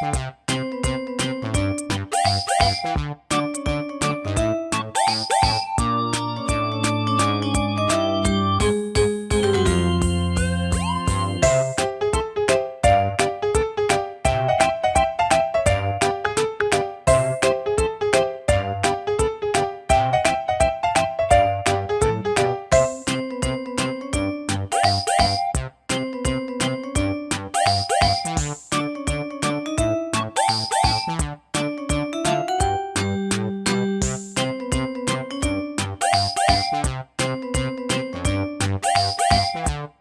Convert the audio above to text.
Bye. Thank you.